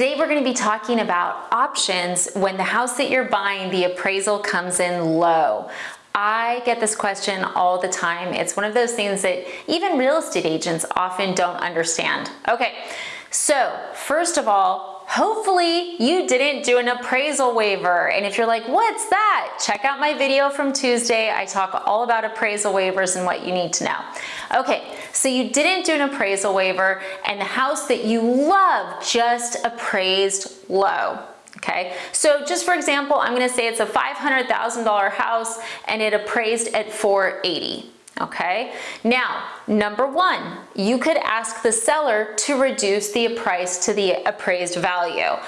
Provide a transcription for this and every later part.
Today we're going to be talking about options when the house that you're buying, the appraisal comes in low. I get this question all the time. It's one of those things that even real estate agents often don't understand. Okay, so first of all, Hopefully you didn't do an appraisal waiver. And if you're like, what's that? Check out my video from Tuesday. I talk all about appraisal waivers and what you need to know. Okay, so you didn't do an appraisal waiver and the house that you love just appraised low. Okay, so just for example, I'm gonna say it's a $500,000 house and it appraised at 480 okay? Now, number one, you could ask the seller to reduce the price to the appraised value.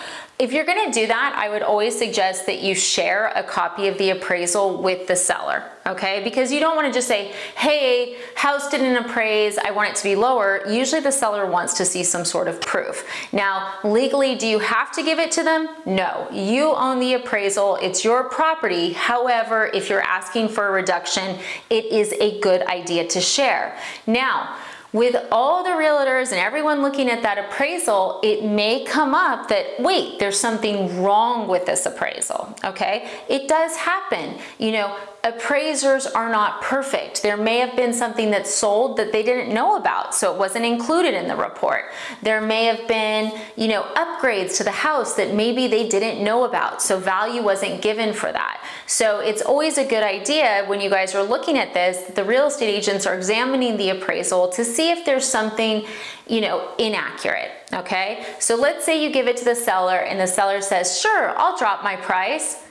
If you're gonna do that, I would always suggest that you share a copy of the appraisal with the seller, okay? Because you don't wanna just say, hey, house didn't appraise, I want it to be lower. Usually the seller wants to see some sort of proof. Now, legally, do you have to give it to them? No, you own the appraisal, it's your property. However, if you're asking for a reduction, it is a good idea to share. Now, with all the realtors and everyone looking at that appraisal, it may come up that, wait, there's something wrong with this appraisal, okay? It does happen. You know, appraisers are not perfect. There may have been something that sold that they didn't know about, so it wasn't included in the report. There may have been, you know, upgrades to the house that maybe they didn't know about, so value wasn't given for that. So it's always a good idea when you guys are looking at this, the real estate agents are examining the appraisal to see if there's something, you know, inaccurate, okay? So let's say you give it to the seller and the seller says, sure, I'll drop my price.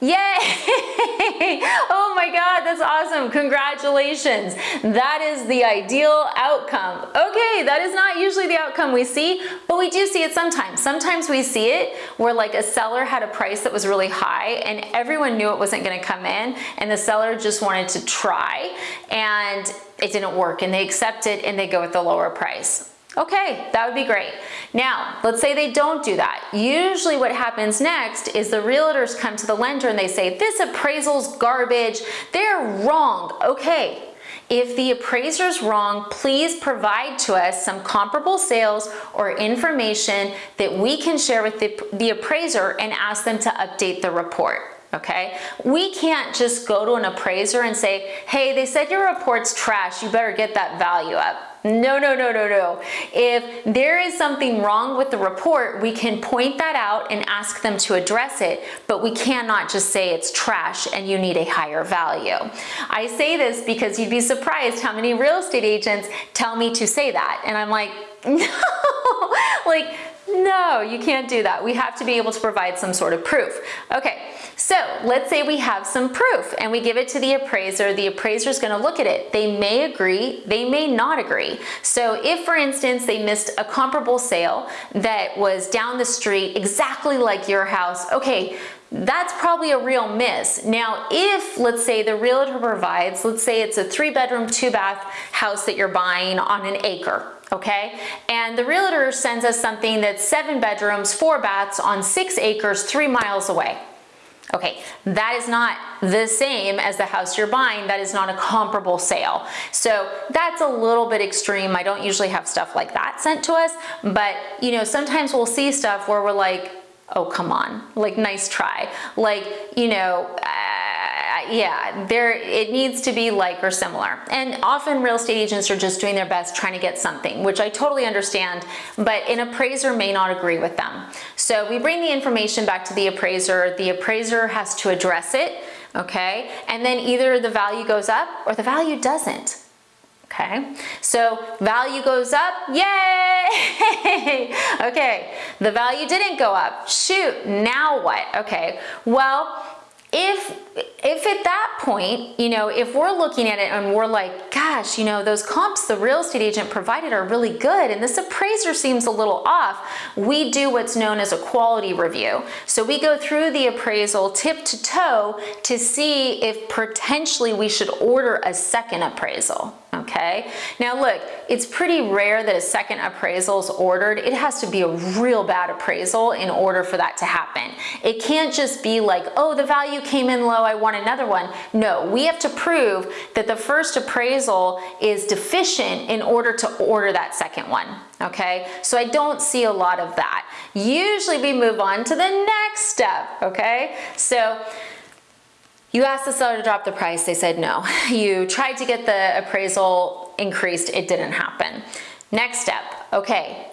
Yay! that's awesome. Congratulations. That is the ideal outcome. Okay, that is not usually the outcome we see, but we do see it sometimes. Sometimes we see it where like a seller had a price that was really high and everyone knew it wasn't gonna come in and the seller just wanted to try and it didn't work and they accept it and they go with the lower price. Okay, that would be great. Now, let's say they don't do that. Usually what happens next is the realtors come to the lender and they say, this appraisal's garbage, they're wrong. Okay, if the appraiser's wrong, please provide to us some comparable sales or information that we can share with the, the appraiser and ask them to update the report okay? We can't just go to an appraiser and say, hey, they said your report's trash, you better get that value up. No, no, no, no, no. If there is something wrong with the report, we can point that out and ask them to address it, but we cannot just say it's trash and you need a higher value. I say this because you'd be surprised how many real estate agents tell me to say that. And I'm like, no, like, no, you can't do that. We have to be able to provide some sort of proof. Okay, so let's say we have some proof and we give it to the appraiser. The appraiser is going to look at it. They may agree, they may not agree. So if, for instance, they missed a comparable sale that was down the street exactly like your house, okay, that's probably a real miss. Now, if, let's say, the realtor provides, let's say it's a three bedroom, two bath house that you're buying on an acre, okay? And the realtor sends us something that's seven bedrooms, four baths on six acres, three miles away. Okay, that is not the same as the house you're buying. That is not a comparable sale. So that's a little bit extreme. I don't usually have stuff like that sent to us, but you know, sometimes we'll see stuff where we're like, oh, come on, like nice try. Like, you know, uh, yeah, there it needs to be like or similar. And often real estate agents are just doing their best trying to get something, which I totally understand, but an appraiser may not agree with them. So we bring the information back to the appraiser. The appraiser has to address it, okay? And then either the value goes up or the value doesn't. Okay, so value goes up, yay! okay, the value didn't go up, shoot, now what? Okay, well, if if at that point you know if we're looking at it and we're like gosh you know those comps the real estate agent provided are really good and this appraiser seems a little off we do what's known as a quality review. So we go through the appraisal tip to toe to see if potentially we should order a second appraisal okay? Now look, it's pretty rare that a second appraisal is ordered. It has to be a real bad appraisal in order for that to happen. It can't just be like, oh, the value came in low, I want another one. No, we have to prove that the first appraisal is deficient in order to order that second one, okay? So I don't see a lot of that. Usually we move on to the next step, okay? So you asked the seller to drop the price, they said no. You tried to get the appraisal increased, it didn't happen. Next step, okay,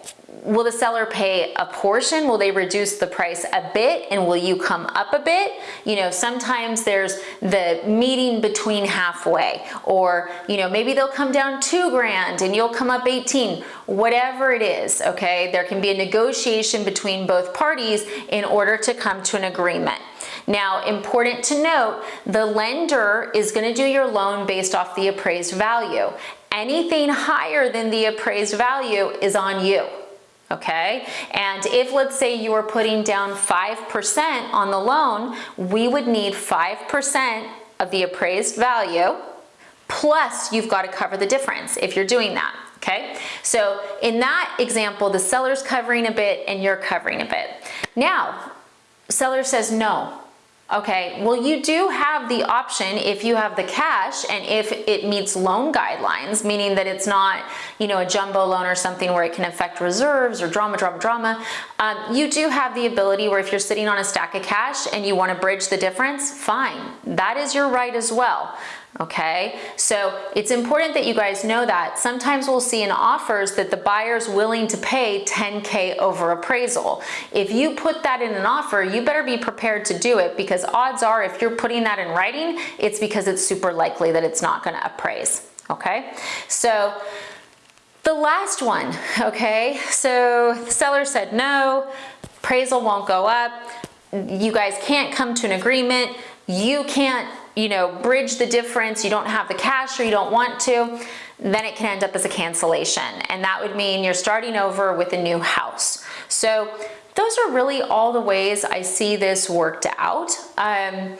will the seller pay a portion? Will they reduce the price a bit and will you come up a bit? You know, sometimes there's the meeting between halfway or, you know, maybe they'll come down two grand and you'll come up 18, whatever it is, okay? There can be a negotiation between both parties in order to come to an agreement. Now, important to note, the lender is gonna do your loan based off the appraised value. Anything higher than the appraised value is on you okay? And if let's say you were putting down 5% on the loan, we would need 5% of the appraised value, plus you've got to cover the difference if you're doing that, okay? So in that example, the seller's covering a bit and you're covering a bit. Now, seller says no, Okay, well you do have the option if you have the cash and if it meets loan guidelines, meaning that it's not, you know, a jumbo loan or something where it can affect reserves or drama, drama, drama. Um, you do have the ability where if you're sitting on a stack of cash and you want to bridge the difference, fine. That is your right as well okay? So it's important that you guys know that. Sometimes we'll see in offers that the buyer's willing to pay 10K over appraisal. If you put that in an offer, you better be prepared to do it because odds are if you're putting that in writing, it's because it's super likely that it's not gonna appraise, okay? So the last one, okay? So the seller said no, appraisal won't go up, you guys can't come to an agreement, you can't you know, bridge the difference, you don't have the cash or you don't want to, then it can end up as a cancellation. And that would mean you're starting over with a new house. So those are really all the ways I see this worked out. Um,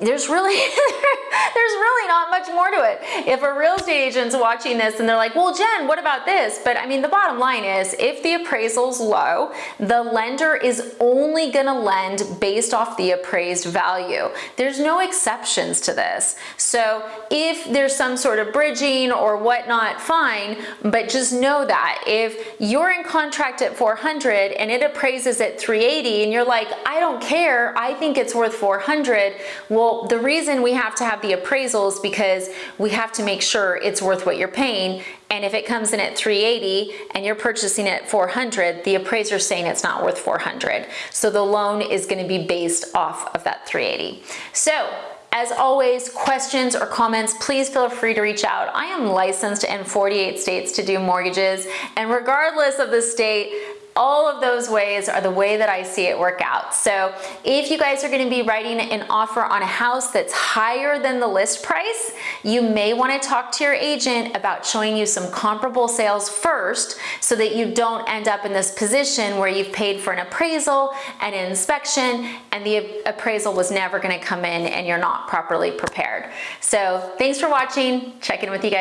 there's really there's really not much more to it. If a real estate agent's watching this and they're like, well, Jen, what about this? But I mean, the bottom line is if the appraisal's low, the lender is only gonna lend based off the appraised value. There's no exceptions to this. So if there's some sort of bridging or whatnot, fine, but just know that if you're in contract at 400 and it appraises at 380 and you're like, I don't care, I think it's worth 400, well, well, the reason we have to have the appraisals because we have to make sure it's worth what you're paying. And if it comes in at 380 and you're purchasing it at 400, the appraiser's saying it's not worth 400. So the loan is gonna be based off of that 380. So as always, questions or comments, please feel free to reach out. I am licensed in 48 states to do mortgages, and regardless of the state, all of those ways are the way that I see it work out. So if you guys are gonna be writing an offer on a house that's higher than the list price, you may wanna talk to your agent about showing you some comparable sales first so that you don't end up in this position where you've paid for an appraisal and an inspection and the appraisal was never gonna come in and you're not properly prepared. So thanks for watching. Check in with you guys